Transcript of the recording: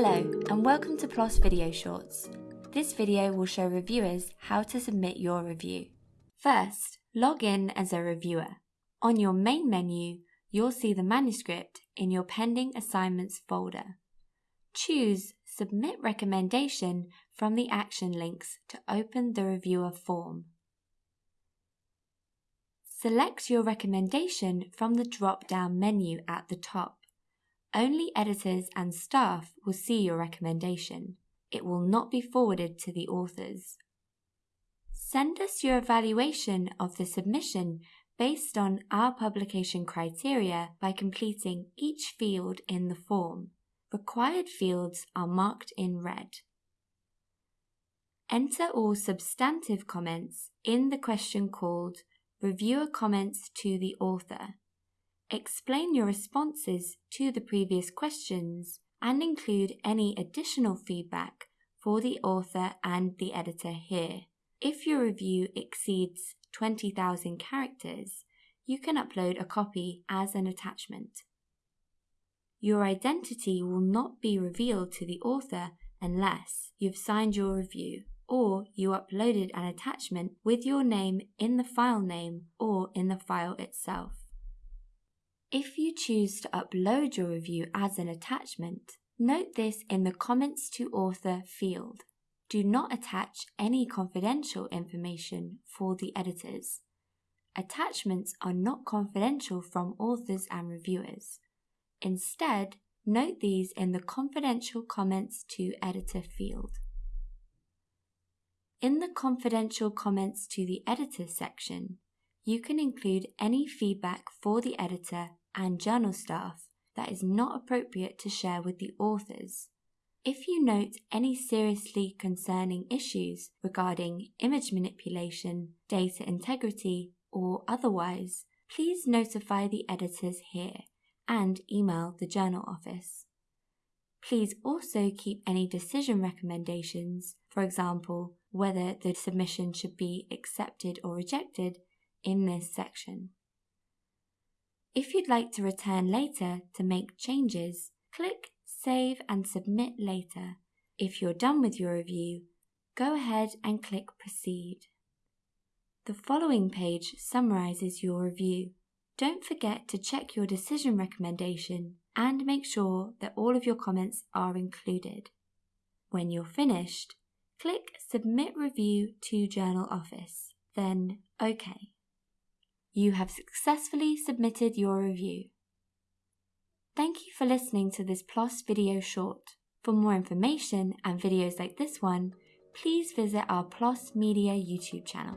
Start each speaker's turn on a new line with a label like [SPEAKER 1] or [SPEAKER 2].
[SPEAKER 1] Hello and welcome to PLOS Video Shorts. This video will show reviewers how to submit your review. First, log in as a reviewer. On your main menu, you'll see the manuscript in your pending assignments folder. Choose Submit Recommendation from the action links to open the reviewer form. Select your recommendation from the drop-down menu at the top. Only editors and staff will see your recommendation. It will not be forwarded to the authors. Send us your evaluation of the submission based on our publication criteria by completing each field in the form. Required fields are marked in red. Enter all substantive comments in the question called Reviewer Comments to the Author Explain your responses to the previous questions and include any additional feedback for the author and the editor here. If your review exceeds 20,000 characters, you can upload a copy as an attachment. Your identity will not be revealed to the author unless you've signed your review or you uploaded an attachment with your name in the file name or in the file itself. If you choose to upload your review as an attachment, note this in the Comments to Author field. Do not attach any confidential information for the editors. Attachments are not confidential from authors and reviewers. Instead, note these in the Confidential Comments to Editor field. In the Confidential Comments to the Editor section, you can include any feedback for the editor and journal staff that is not appropriate to share with the authors. If you note any seriously concerning issues regarding image manipulation, data integrity, or otherwise, please notify the editors here and email the journal office. Please also keep any decision recommendations, for example, whether the submission should be accepted or rejected, in this section. If you'd like to return later to make changes, click Save and Submit Later. If you're done with your review, go ahead and click Proceed. The following page summarizes your review. Don't forget to check your decision recommendation and make sure that all of your comments are included. When you're finished, click Submit Review to Journal Office, then OK. You have successfully submitted your review. Thank you for listening to this PLOS video short. For more information and videos like this one, please visit our PLOS Media YouTube channel.